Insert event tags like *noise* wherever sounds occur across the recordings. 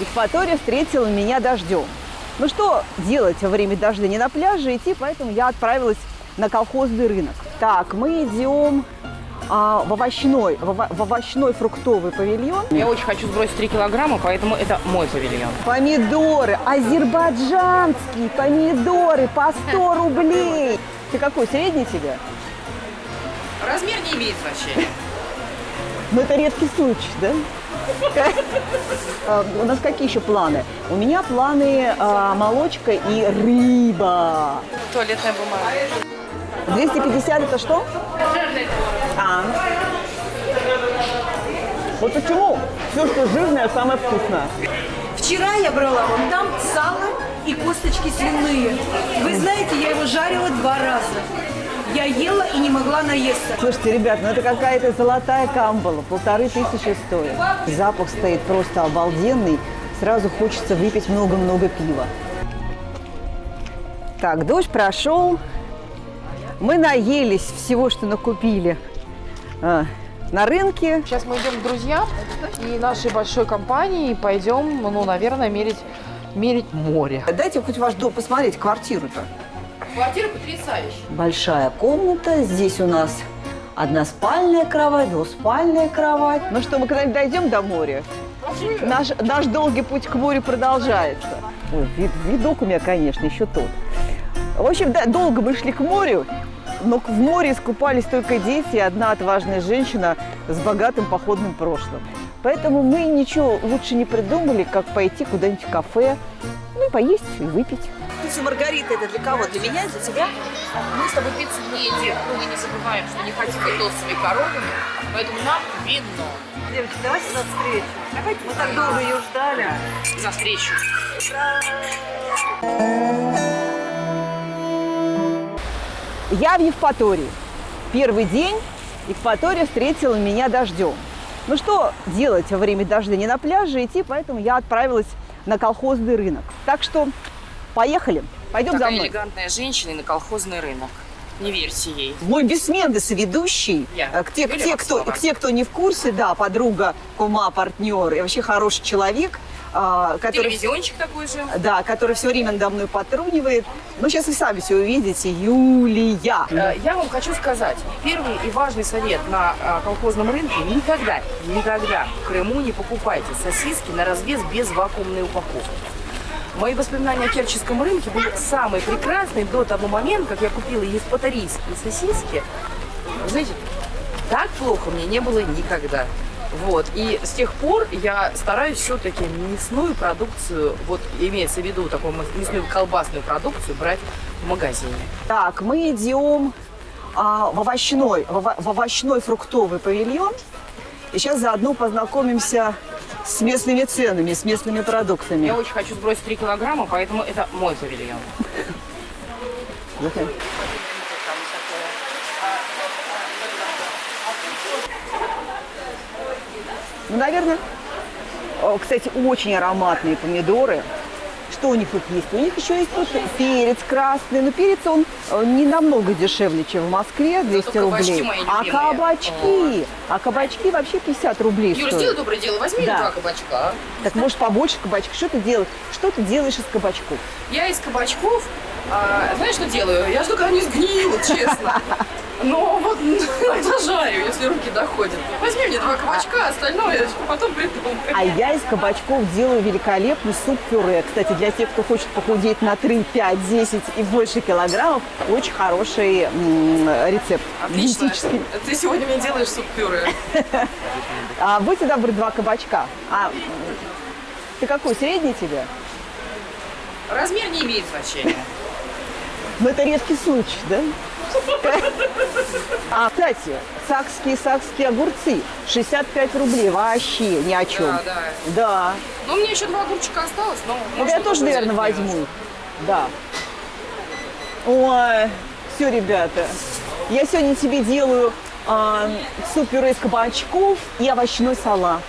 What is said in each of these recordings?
Евпатория встретила меня дождем. Ну что делать во время дождя? Не на пляже идти, поэтому я отправилась на колхозный рынок. Так, мы идем а, в овощной, в, ово- в овощной фруктовый павильон. Я очень хочу сбросить 3 килограмма, поэтому это мой павильон. Помидоры, азербайджанские помидоры по 100 *laughs* рублей. Ты какой, средний тебе? Размер не имеет значения. Ну, это редкий случай, да? А, У нас какие еще планы? У меня планы а, молочка и рыба. Туалетная бумага. 250 это что? А. Вот почему все, что жирное, самое вкусное. Вчера я брала вон там сало и косточки свиные. Вы знаете, я его жарила два раза. Я ела и не могла наесться. Слушайте, ребят, ну это какая-то золотая камбала, полторы тысячи стоит. Запах стоит просто обалденный, сразу хочется выпить много-много пива. Так, дождь прошел, мы наелись всего, что накупили а, на рынке. Сейчас мы идем к друзьям и нашей большой компании пойдем, ну, наверное, мерить, мерить море. Дайте хоть ваш дом посмотреть, квартиру-то. Квартира потрясающая. Большая комната, здесь у нас односпальная кровать, двуспальная кровать. Ну что, мы когда-нибудь дойдем до моря? Наш, наш долгий путь к морю продолжается. Ой, вид- видок у меня, конечно, еще тот. В общем, да, долго мы шли к морю, но в море искупались только дети и одна отважная женщина с богатым походным прошлым. Поэтому мы ничего лучше не придумали, как пойти куда-нибудь в кафе, ну и поесть и выпить. Пицца Маргарита это для кого? Для меня, для тебя? Мы с тобой пиццу не едим, но мы не забываем, что не хотим быть толстыми коровами, поэтому нам вино. Девочки, давайте за встречу. Давайте, мы так долго ее ждали. За встречу. Я в Евпатории. Первый день Евпатория встретила меня дождем. Ну что делать во время дождя? Не на пляже идти, поэтому я отправилась на колхозный рынок. Так что поехали. Пойдем за Такая мной. элегантная женщина и на колхозный рынок. Не верьте ей. Мой бессменный соведущий, Я. э, к те, к Юлия те, кто, к те, кто не в курсе, да, подруга, кума, партнер и вообще хороший человек, а, который Телевизиончик такой же. Да, который все время надо мной потрунивает. Ну, сейчас вы сами все увидите. Юлия. Э, Я вам хочу сказать, первый и важный совет на э, колхозном рынке – никогда, никогда в Крыму не покупайте сосиски на развес без вакуумной упаковки. Мои воспоминания о Керченском рынке были самые прекрасные до того момента, как я купила еспатарийские сосиски. Знаете, так плохо мне не было никогда. Вот. И с тех пор я стараюсь все-таки мясную продукцию, вот имеется в виду такую мясную колбасную продукцию, брать в магазине. Так, мы идем а, в, овощной, в, в овощной фруктовый павильон. И сейчас заодно познакомимся с местными ценами, с местными продуктами. Я очень хочу сбросить 3 килограмма, поэтому это мой павильон. Ну, наверное, кстати, очень ароматные помидоры. Что у них тут есть? У них еще есть тут перец красный. Но перец, он не намного дешевле, чем в Москве, 200 кабачки рублей. А кабачки? А кабачки вообще 50 рублей Юра, стоят. сделай доброе дело, возьми Да. два кабачка. Так может побольше кабачков? Что ты делаешь? Что ты делаешь из кабачков? Я из кабачков, а, знаешь, что делаю? Я жду, когда они сгниют, честно. *laughs* Но вот зажарю, если руки доходят. Возьми мне два кабачка, остальное я потом придумаю. А я из кабачков делаю великолепный суп-пюре. Кстати, для тех, кто хочет похудеть на 3, 5, 10 и больше килограммов, очень хороший рецепт. Отлично. Ты сегодня мне делаешь суп-пюре. *laughs* А, будьте добры, два кабачка. А, ты какой, средний тебе? Размер не имеет значения. Ну, это редкий случай, да? А, кстати, сакские, сакские огурцы 65 рублей, вообще ни о чем. Да, да. Да. Ну, меня еще два огурчика осталось, но... Ну, я тоже, наверное, возьму. Да. Ой, все, ребята. Я сегодня тебе делаю а, суп-пюре из кабачков и овощной салат.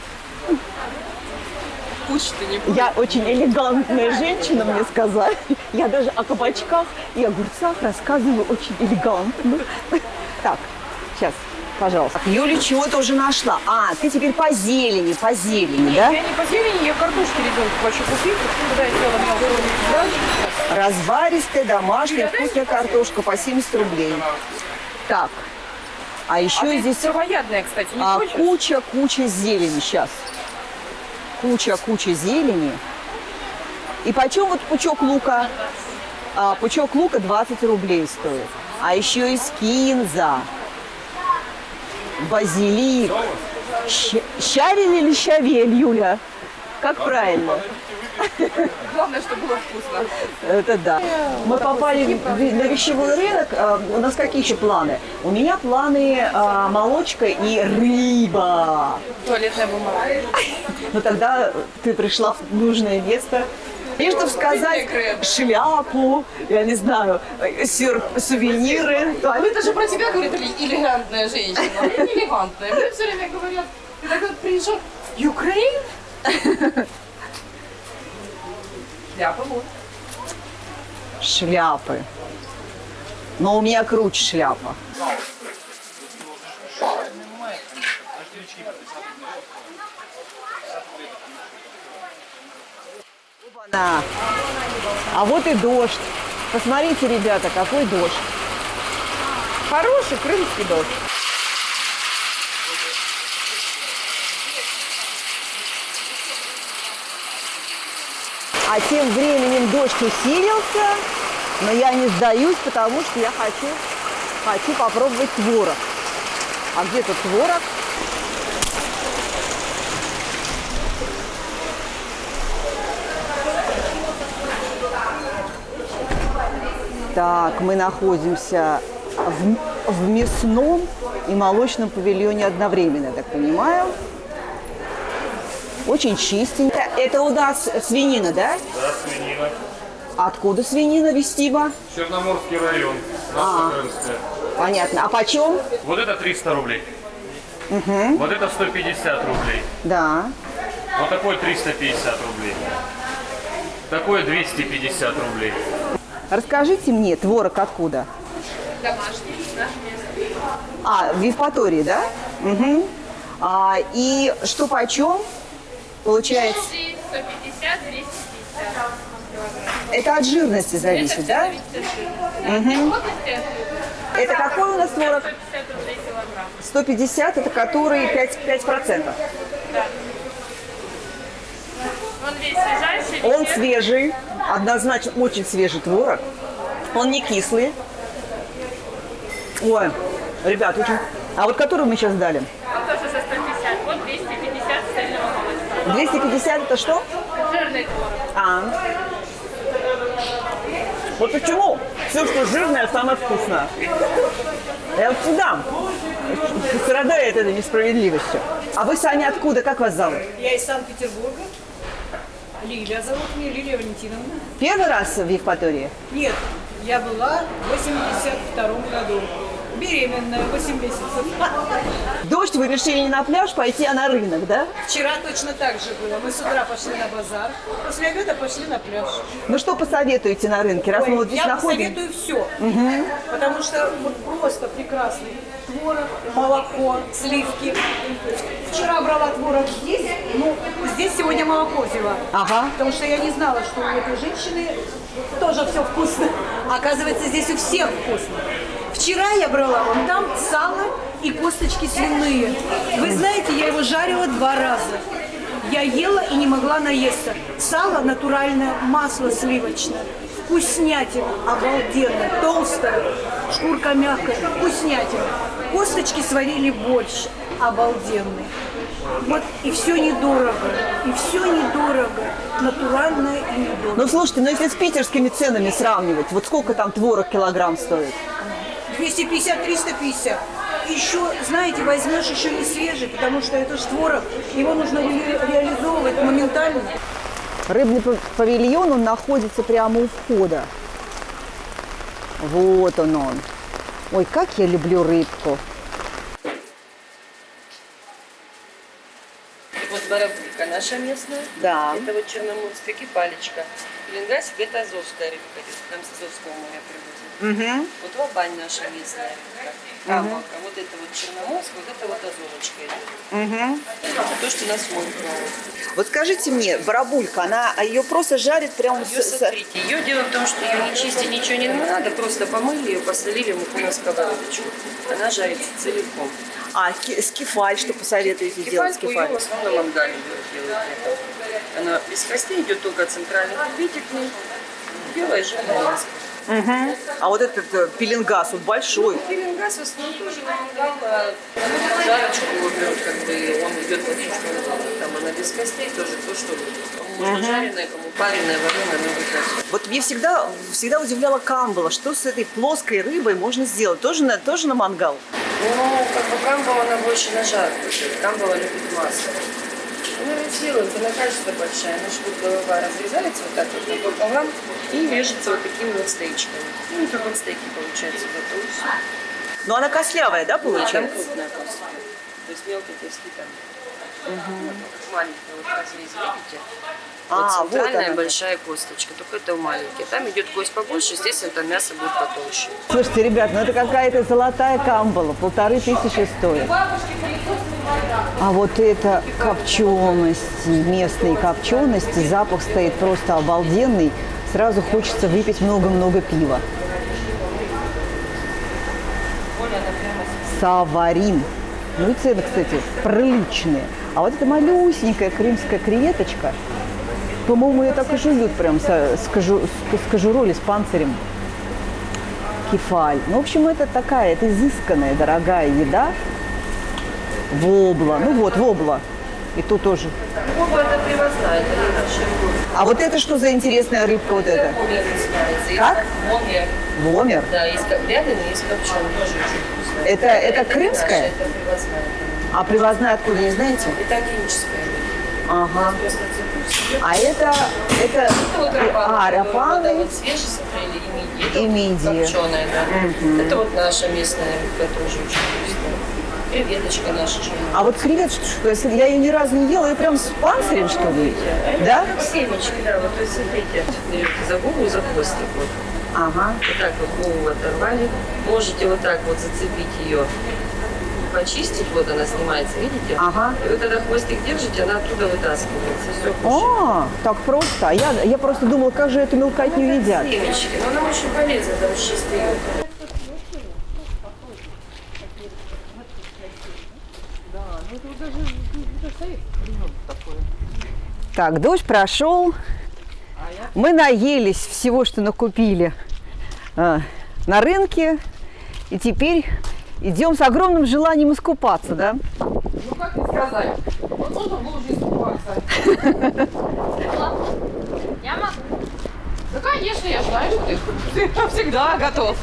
Кучи-то не будет. Я очень элегантная женщина, мне сказали. Я даже о кабачках и огурцах рассказываю очень элегантно. Так, сейчас. Пожалуйста. Юля чего-то уже нашла. А, ты теперь по зелени, по зелени, да? Я не по зелени, я картошки ребенку хочу купить. Когда я сделала мелкую грач, Разваристая, домашняя, вкусная картошка по 70 рублей. Так, а еще А здесь травоядная, кстати, не а, хочешь? куча, куча зелени сейчас. Куча, куча зелени. И почем вот пучок лука? А, пучок лука 20 рублей стоит. А еще и кинза, базилик. Щ- щавель или щавель, Юля? Как правильно? Главное, чтобы было вкусно. Это да. Мы попали в- на вещевой рынок. А, У нас какие еще планы? У меня планы а, молочка и рыба. Туалетная бумага. Но тогда ты пришла в нужное место. И чтобы сказать шляпу, я не знаю, сюр- сувениры. А это же про тебя говорит эле- элегантная женщина. элегантная. Мне все время говорят, ты так вот приезжал, Украин? Ляпа вот. Шляпы. Но у меня круче шляпа. Опа-на. А вот и дождь. Посмотрите, ребята, какой дождь. Хороший крымский дождь. А тем временем дождь усилился, но я не сдаюсь, потому что я хочу, хочу попробовать творог. А где тут творог? Так, мы находимся в, в мясном и молочном павильоне одновременно, я так понимаю. Очень чистенько. Это у нас свинина, да? Да, свинина. Откуда свинина вестима? Черноморский район. А. Наша крымская. Понятно. А почем? Вот это 300 рублей. Вот это 150 рублей. Да. Вот такой 350 рублей. Такое 250 рублей. Расскажите мне, творог откуда? Домашний, наш. А, в Евпатории, да? Угу. А, и что почем? Получается, 150, 250 это от жирности зависит, да? Плотности Это какой у нас творог? 150 рублей килограмм. 150, это который 5, 5%. Он весь свежайший, Он свежий, однозначно очень свежий творог. Он не кислый. Ой, ребят, очень... А вот который мы сейчас дали? Он тоже за 150. Вот 250 цельного молочка. 250 это что? Жирный. А. Вот почему все, что жирное, самое вкусное. Я вот сюда страдает этой несправедливостью. А вы, Саня, откуда? Как вас зовут? Я из Санкт-Петербурга. Лилия зовут меня, Лилия Валентиновна. Первый раз в Евпатории? Нет, я была в 82 году. Беременная, 8 месяцев. Дождь, вы решили не на пляж пойти, а на рынок, да? Вчера точно так же было. Мы с утра пошли на базар, после обеда пошли на пляж. Ну что посоветуете на рынке, раз мы Ой, вот здесь я находимся? посоветую все. Потому что вот просто прекрасный творог, молоко, сливки. Вчера брала творог здесь, ну, здесь сегодня молоко взяла. Ага. Потому что я не знала, что у этой женщины тоже все вкусно. Оказывается, здесь у всех вкусно. Вчера я брала вон там сало и косточки свиные. Вы знаете, я его жарила два раза. Я ела и не могла наесться. Сало натуральное, масло сливочное. Вкуснятина, обалденно, толстая, шкурка мягкая, вкуснятина. Косточки сварили больше, обалденные. Вот и все недорого, и все недорого, натуральное и недорого. Ну слушайте, ну если с питерскими ценами сравнивать, вот сколько там творог килограмм стоит? 250-350. Еще, знаете, возьмешь еще не свежий, потому что это ж творог. Его нужно реализовывать моментально. Рыбный павильон, он находится прямо у входа. Вот он он. Ой, как я люблю рыбку. Вот боровка наша местная. Да. Это вот черноморская кипалечка. Лингасик – это азовская рыбка. Нам с Азовского моря привозят. Угу. Вот два бань наша местная. Камака. Угу. Вот это вот Черноморск, вот это вот озорочка. Угу. Это то, что на свой Вот скажите мне, барабулька, она а ее просто жарит прям? Ее, с... смотрите, ее дело в том, что ее не чистить ничего не надо, просто помыли ее, посолили муку на сковородочку. Она жарится целиком. А скифаль, что посоветуете скифаль, делать? Скифаль, ее в основном мангали делают. Она без костей идет только центральный, битикный, белая жирная. Угу. А вот этот э, пеленгас, он большой. Ну, пеленгас в основном тоже мангала. Жарочку его как бы он идет вообще, что там она без костей тоже то, что кому угу. жареное, кому пареное, вареное, ну, вот Вот мне всегда, всегда удивляла камбала, что с этой плоской рыбой можно сделать? Тоже на, тоже на мангал? Ну, как бы камбала, она больше на жар. Камбала любит масло. Она разделась, она кажется большая. на вот голова разрезается вот так вот пополам и режется вот такими вот стейчками. Ну, такой вот стейки получаются готовы. Но ну, она кослявая, да, получается? Да, крупная просто. То есть мелкие куски там. Угу. Ну, Маленькая, вот как разрез, видите? А, вот центральная вот большая косточка, только это у маленьких. Там идет кость побольше, естественно, это мясо будет потолще. Слушайте, ребят, ну это какая-то золотая камбала, полторы тысячи стоит. А вот это копченость местные копчености, запах стоит просто обалденный. Сразу хочется выпить много-много пива. Саварин. Ну и цены, кстати, приличные. А вот эта малюсенькая крымская креветочка, по-моему, ее так и жуют прям с, с, кожурой или с панцирем. Кефаль. Ну, в общем, это такая, это изысканная, дорогая еда. Вобла. Ну вот, вобла. И тут тоже. Вобла это привозная, это А вот это что за интересная рыбка вот эта? Как? Вомер. Вомер? Да, есть вяленый, есть копченый, тоже очень вкусно. Это, это, крымская? это привозная. А привозная откуда, не знаете? Итальяническая. Ага. А это, это, это вот рапаны, а, рапаны. Вот, вот свежие смотрели, и мидии. И мидии. Копченые, да. Угу. Это вот наша местная, это тоже очень вкусно. Креветочка наша. Же. А вот креветочка. я ее ни разу не ела, ее прям с панцирем, что ли? Э, да? Как семечки, да. Вот, то есть, смотрите, берете за голову, за хвостик. Вот. Ага. Вот так вот голову оторвали. Можете вот так вот зацепить ее почистить, вот она снимается, видите? Ага. И вы когда хвостик держите, она оттуда вытаскивается. Все, а, так просто. А я, я просто думала, как же эту мелкотню ну, едят. Семечки, но она очень полезна, там чистые. Так, дождь прошел. Мы наелись всего, что накупили э, на рынке. И теперь идем с огромным желанием искупаться, да? Ну, как не сказать, вот он был уже искупаться. Я могу. Да, конечно, я знаю, что ты всегда готов.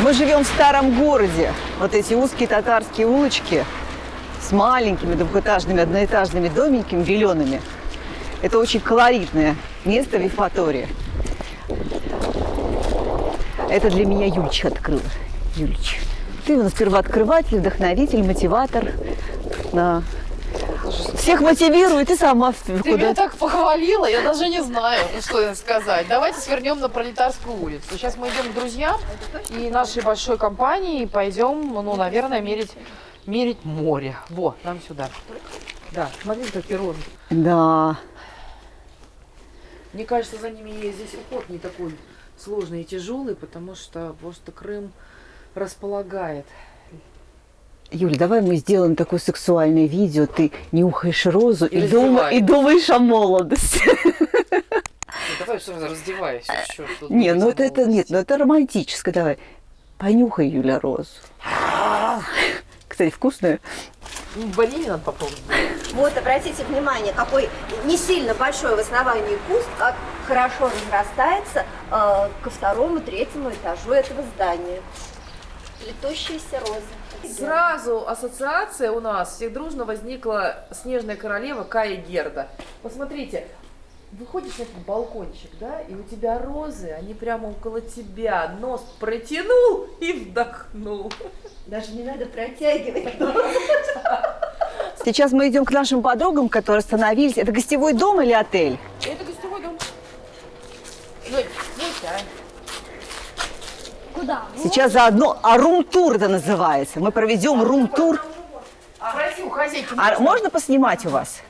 Мы живем в старом городе. Вот эти узкие татарские улочки с маленькими двухэтажными, одноэтажными домиками, зелеными. Это очень колоритное место в Евпатории. Это для меня Юльч открыл. Юльч. Ты у нас первооткрыватель, вдохновитель, мотиватор. На Всех мотивирует и сама куда Ты меня так похвалила, я даже не знаю, ну, что сказать. Давайте свернем на Пролетарскую улицу. Сейчас мы идем к друзьям и нашей большой компании и пойдем, ну, наверное, мерить, мерить море. Во, нам сюда. Да, смотрите, как перрон. Да. Мне кажется, за ними есть здесь уход не такой сложный и тяжелый, потому что просто Крым располагает. Юля, давай мы сделаем такое сексуальное видео. Ты нюхаешь розу и, и, дум... и думаешь о молодости. Ну, давай сразу раздевайся. Не, ну это, это, нет, ну это романтическое. Давай. Понюхай, Юля, розу. *laughs* кстати, вкусную. В Боливии надо попробовать. Вот, обратите внимание, какой не сильно большой в основании куст, как хорошо разрастается э, ко второму, третьему этажу этого здания. Плетущиеся розы. Сразу ассоциация у нас всех дружно возникла «Снежная королева» Кая Герда. Посмотрите, выходишь на этот балкончик, да, и у тебя розы, они прямо около тебя, нос протянул и вдохнул. Даже не надо протягивать. Сейчас мы идем к нашим подругам, которые остановились. Это гостевой дом или отель? Это гостевой дом. Ну, ну, да. Куда? Сейчас заодно, а рум-тур это называется. Мы проведем рум-тур. Хозяйки, А можно поснимать у вас?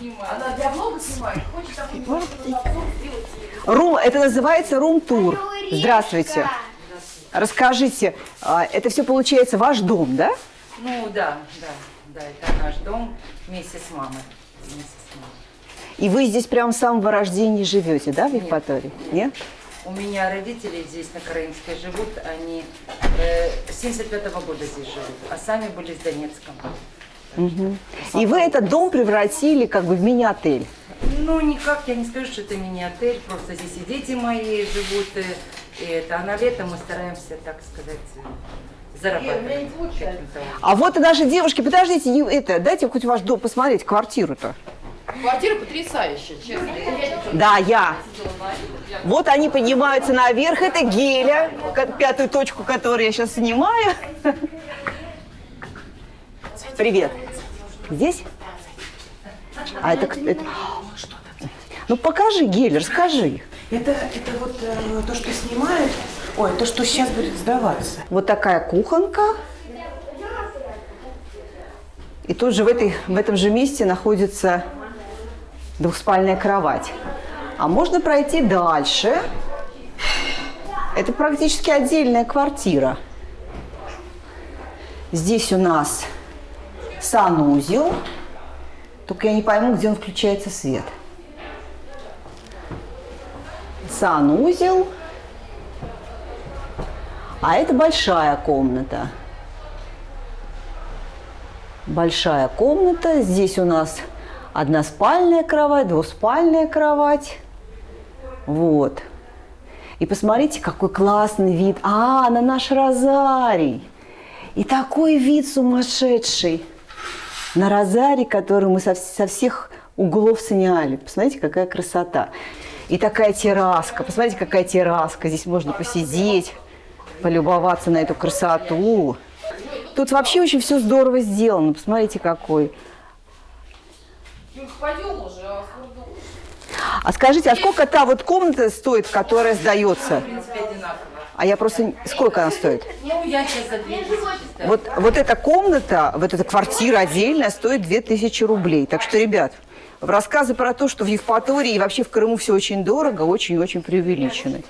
Она для влога снимает, хочет такой Рум, это называется рум-тур. Здравствуйте. Расскажите, а, это все получается ваш дом, да? Ну да, да, да, это наш дом вместе с мамой. Вместе с мамой. И вы здесь прямо с самого рождения живете, да, в Евпатории? Нет? У меня родители здесь на Караимске живут, они э, с 75 года здесь живут, а сами были с Донецком. И вы этот дом превратили как бы в мини-отель. Ну, никак я не скажу, что это мини-отель, просто здесь и дети мои живут, э, и это, а на лето мы стараемся, так сказать, зарабатывать. А вот и наши девушки, подождите, не- это, дайте хоть ваш дом посмотреть, квартиру-то. Квартира потрясающая, честно. Да, я. Вот они поднимаются наверх, это геля, пятую точку, которую я сейчас снимаю. Привет. Здесь? А это, это... Ну покажи, Геля, расскажи. Это, это вот э, то, что снимают, ой, то, что сейчас будет сдаваться. Вот такая кухонка. И тут же в, этой, в этом же месте находится двухспальная кровать. А можно пройти дальше. Это практически отдельная квартира. Здесь у нас санузел. Только я не пойму, где он включается свет. Санузел. А это большая комната. Большая комната. Здесь у нас односпальная кровать, двуспальная кровать. Вот. И посмотрите, какой классный вид. А, на наш розарий. И такой вид сумасшедший. На розарий, который мы со, со всех углов сняли. Посмотрите, какая красота. И такая терраска. Посмотрите, какая терраска. Здесь можно посидеть, полюбоваться на эту красоту. Тут вообще очень все здорово сделано. Посмотрите, какой. А А скажите, а сколько та вот комната стоит, которая сдается? В. А я просто... Сколько она стоит? Ну, я сейчас за 2 тысячи ставлю. Вот, вот эта комната, вот эта квартира отдельная стоит 2000 рублей. Так что, ребят, рассказы про то, что в Евпатории и вообще в Крыму все очень дорого, очень-очень преувеличены.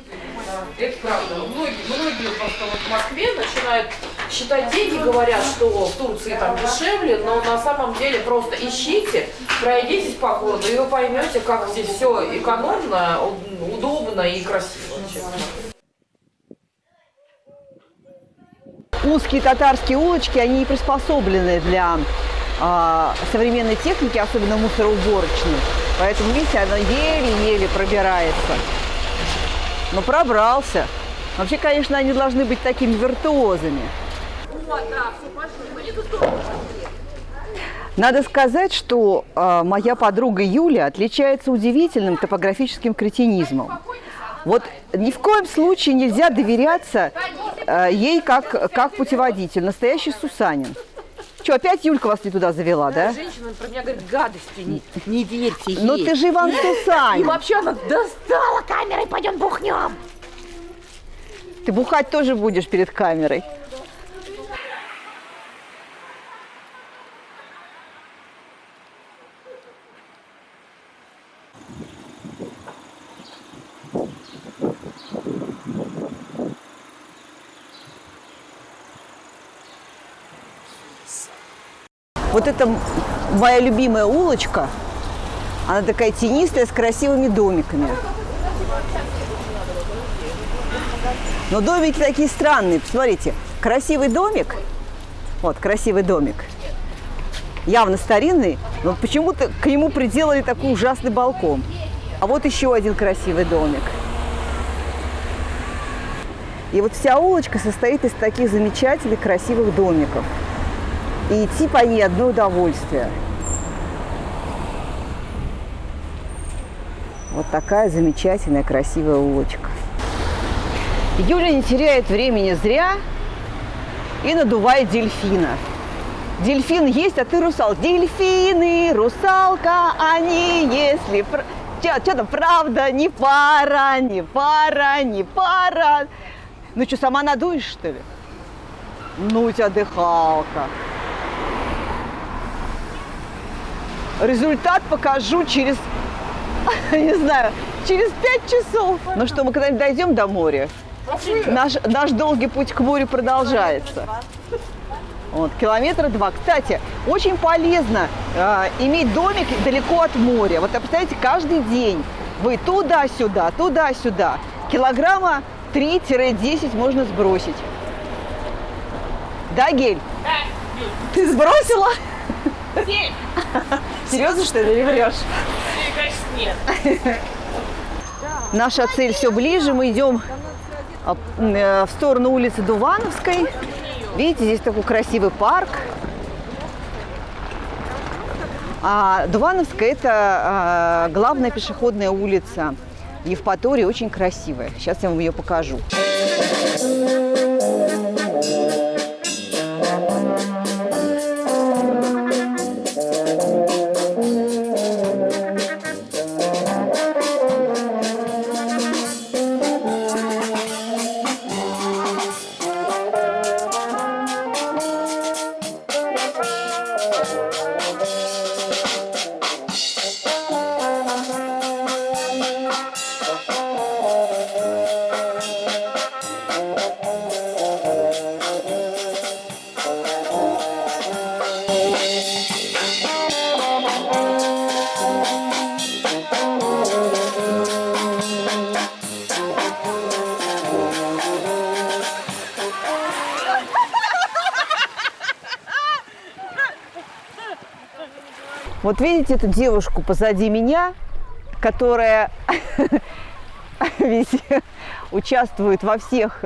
Это правда. Многие, многие просто вот в Москве начинают считать деньги, говорят, что в Турции там дешевле, но на самом деле просто ищите, пройдитесь по городу, и вы поймете, как здесь все экономно, удобно и красиво. честно. Узкие татарские улочки, они не приспособлены для а, современной техники, особенно мусороуборочной. Поэтому, видите, она еле-еле пробирается. Но пробрался. Вообще, конечно, они должны быть такими виртуозами. Надо сказать, что э, моя подруга Юля отличается удивительным топографическим кретинизмом. Вот ни в коем случае нельзя доверяться э, ей как, как путеводитель. Настоящий Сусанин. Что, опять Юлька вас не туда завела, да? Женщина про меня говорит гадости, не, не верьте ей. Ну ты же Иван И Сусанин. вообще она достала камерой, пойдем бухнем. Ты бухать тоже будешь перед камерой. Вот это моя любимая улочка. Она такая тенистая, с красивыми домиками. Но домики такие странные. Посмотрите, красивый домик. Вот, красивый домик. Явно старинный, но почему-то к нему приделали такой ужасный балкон. А вот еще один красивый домик. И вот вся улочка состоит из таких замечательных, красивых домиков. И идти по ней одно удовольствие. Вот такая замечательная, красивая улочка. Юля не теряет времени зря и надувает дельфина. Дельфин есть, а ты русал. Дельфины, русалка, они, если... Что там, правда, не пара, не пара, не пара. Ну что, сама надуешь, что ли? Ну, у тебя дыхалка. Результат покажу через, *laughs* не знаю, через пять часов. Ну что, мы когда-нибудь дойдем до моря? Наш, наш долгий путь к морю продолжается. Вот, километра два. Кстати, очень полезно э, иметь домик далеко от моря. Вот, представляете, каждый день вы туда-сюда, туда-сюда. Килограмма 3-10 можно сбросить. Да, Гель? Да. Ты сбросила? Семь. Серьезно, что ли, или врешь? Конечно, нет. Наша цель все ближе. Мы идем а, э, в сторону улицы Дувановской. Видите, здесь такой красивый парк. А Дувановская – это а, главная пешеходная улица Евпатории, очень красивая. Сейчас я вам ее покажу. Вот видите эту девушку позади меня, которая *laughs* ведь участвует во всех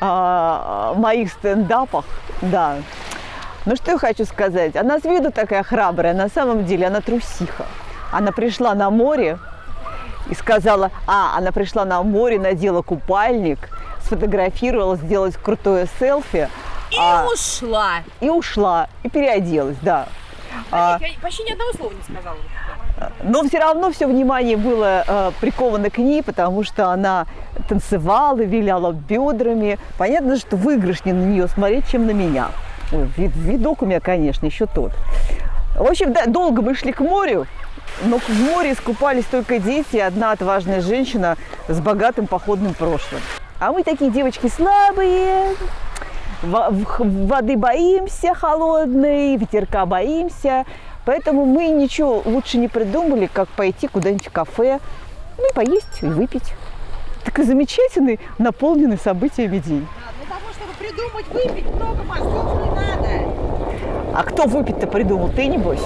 а, моих стендапах, да. Ну что я хочу сказать, она с виду такая храбрая, на самом деле она трусиха. Она пришла на море и сказала, а, она пришла на море, надела купальник, сфотографировала, сделала крутое селфи. И а, ушла. и ушла, и переоделась, да. А, Я почти ни одного слова не сказала. но все равно все внимание было э, приковано к ней, потому что она танцевала, виляла бедрами. Понятно, что выигрышнее на нее смотреть, чем на меня. Ой, вид- видок у меня, конечно, еще тот. В общем, да, долго мы шли к морю, но в море искупались только дети и одна отважная женщина с богатым походным прошлым. А мы такие девочки слабые, воды боимся холодной, ветерка боимся. Поэтому мы ничего лучше не придумали, как пойти куда-нибудь в кафе, ну и поесть, и выпить. Такой замечательный, наполненный событиями день. Для того, чтобы придумать выпить, много мозгов не надо. А кто выпить-то придумал? Ты, небось?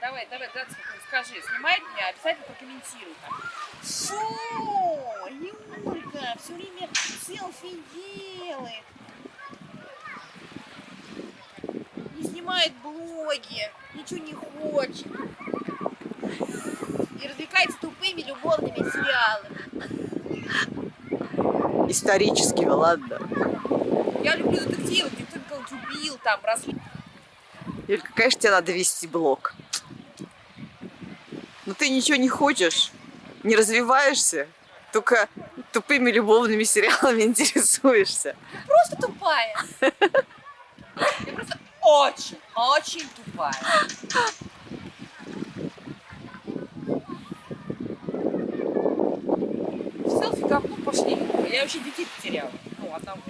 Давай, давай, Гац, скажи, снимает меня, обязательно прокомментируй. Фу, Юлька все время селфи делает. Не снимает блоги, ничего не хочет. И развлекается тупыми любовными сериалами. Историческими, ладно. Я люблю детективы, где кто кого-то убил, там, раз... Юлька, конечно, тебе надо вести блог. Но ты ничего не хочешь, не развиваешься, только тупыми любовными сериалами *laughs* интересуешься. Просто тупая. Я просто очень, очень тупая. Селфи говно пошли. Я вообще детей потеряла. Ну, одного.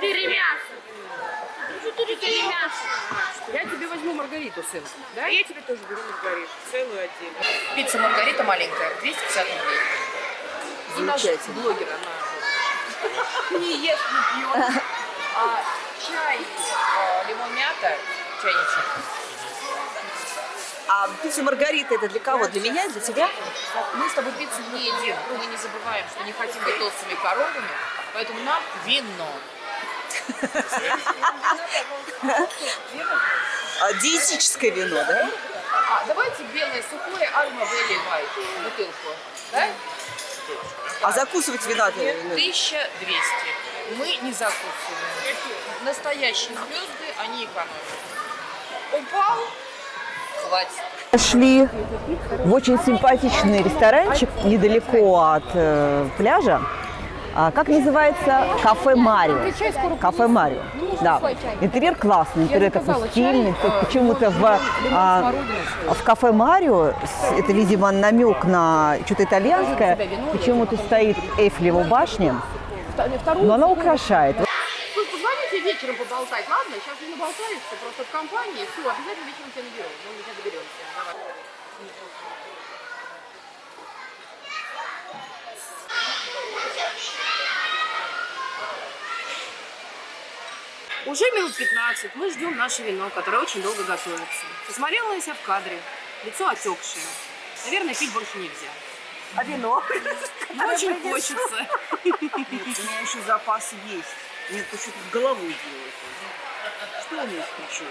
Перемясо. Перемясо. Я тебе возьму Маргариту, сын. Да? Я тебе тоже беру маргариту, целую отдельно. Пицца Маргарита маленькая, 250 рублей. И наш Замечательно. блогер, она не ест, не пьет. А чай, э, лимон мята, чайничек. А пицца Маргарита это для кого? Для меня, для тебя? Мы с тобой пиццу не едим. Мы не забываем, что не хотим быть толстыми коровами, поэтому нам вино. А, диетическое вино, да? А, давайте белое сухое Альма Вэлли Вайт бутылку. Да? А закусывать вина 1200. Мы не закусываем. Настоящие звезды, они экономят. Упал, хватит. Шли в очень симпатичный ресторанчик недалеко от э, пляжа. А, как называется? Кафе Марио. Кафе Марио. Да. Интерьер классный, интерьер такой стильный. Тут почему-то в, а, в кафе Марио, это, видимо, намек на что-то итальянское, почему-то стоит Эйфелева башня, но она украшает. Вечером поболтать, ладно? Сейчас не наболтаешься, просто в компании. Все, обязательно вечером тебя наберу. Ну, мы тебя доберемся. Давай. Уже минут 15 мы ждем наше вино, которое очень долго готовится. Посмотрела я себя в кадре, лицо отекшее. Наверное, пить больше нельзя. А вино? Но очень хочется. Нет, у меня еще запас есть. Нет, тут головой делаешь? Что у меня сейчас?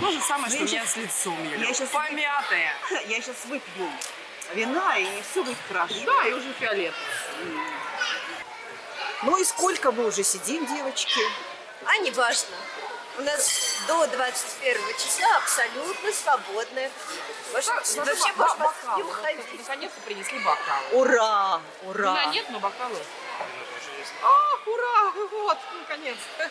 То же самое, что Ну, у меня я с лицом. я Юля. щас- Помятая. *laughs* Я сейчас выпью вина, и все будет хорошо. Да, и уже фиолетово. Ну и сколько мы уже сидим, девочки? А не важно. У нас до 21 числа абсолютно свободное. Вообще, Вообще, можно бокалы. уходить. Наконец-то принесли бокалы. Ура! Ура! Вина нет, но бокалы. Ах, ура! Вот, наконец-то.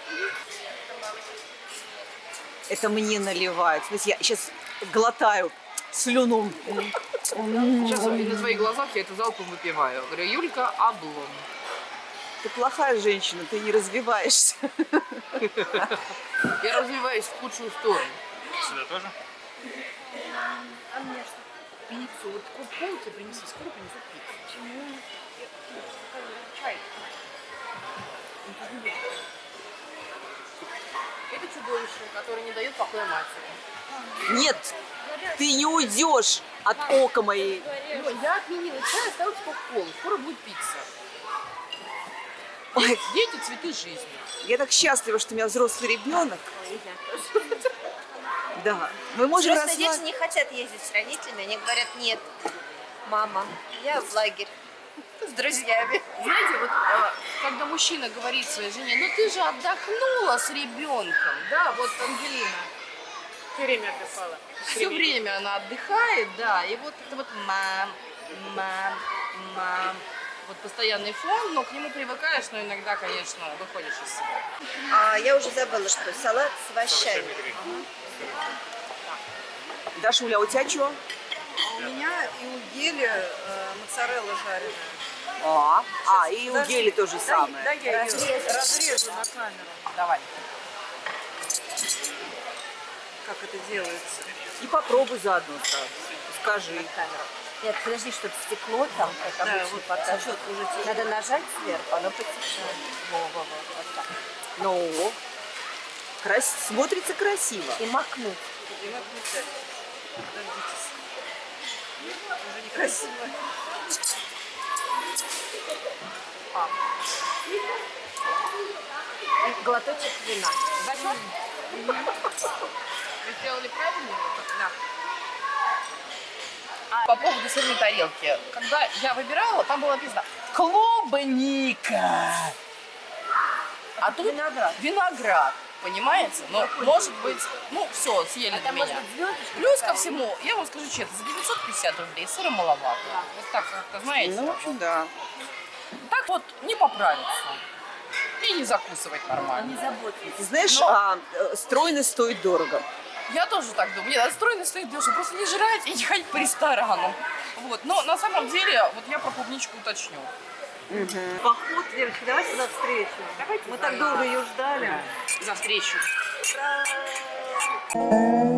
Это мне наливают. Смотрите, я сейчас глотаю слюну. Сейчас на твоих глазах я это залпом выпиваю. Говорю, Юлька, облом. Ты плохая женщина, ты не развиваешься. Я развиваюсь в худшую сторону. Сюда тоже? Пиццу. Вот вот пол тебе принеси, скоро принесут пиццу. Почему? Чай. Это чудовище, которое не дает покоя матери. Нет, ты не уйдешь от ока моей. Ну, я отменила чай, оставила кока-колу. Скоро будет пицца. Ой, *laughs* Дети – цветы жизни. я так счастлива, что у меня взрослый ребенок. Да. Мы можем Взрослые дети расслабиться. не хотят ездить с родителями, они говорят, нет, мама, я в лагерь с друзьями. Знаете, вот э, когда мужчина говорит своей жене, ну ты же отдохнула с ребенком, да, вот Ангелина. Все время отдыхала. Все время она отдыхает, да, и вот это вот мам, мам, мам, вот постоянный фон, но к нему привыкаешь, но иногда, конечно, выходишь из себя. А я уже забыла, что салат с овощами. Дашуля, а у тебя что? У меня и у Гели э, моцарелла жареная. А, а и у Гели то же самое. Да, я ее разрежу на камеру, Давай. как это делается. И попробуй заодно сразу. Скажи. Нет, подожди, чтобы стекло там, как Да, обычно, вот покажет. четко уже Надо нажать сверху, оно потечет. Во, во, во, вот так. Ну, крас... смотрится красиво. И макнуть. И вот включать. Дождитесь. Уже некрасиво. И глоточек вина. Зачем? Вы сделали правильно? Да. А, по поводу сырной тарелки. Когда я выбирала, там было написано клубника. А тут Виноград. виноград. Понимаете? Ну, может быть, ну, все, съели А там меня. быть? Плюс ко всему, я вам скажу честно, за 950 рублей сыра маловато. Вот так как-то, знаете, Ну, в общем, да. так вот не поправиться. И не закусывать нормально. Не заботьтесь. Ты знаешь, Но- а, э, стройность стоит дорого. Я тоже так думаю. Нет, отстроено стоит дешево. Просто не жрать и не ходить по ресторанам. Вот. Но на самом деле, вот я про клубничку уточню. Поход, девочки, давайте за встречу. Мы так долго ее ждали. За встречу. Ура!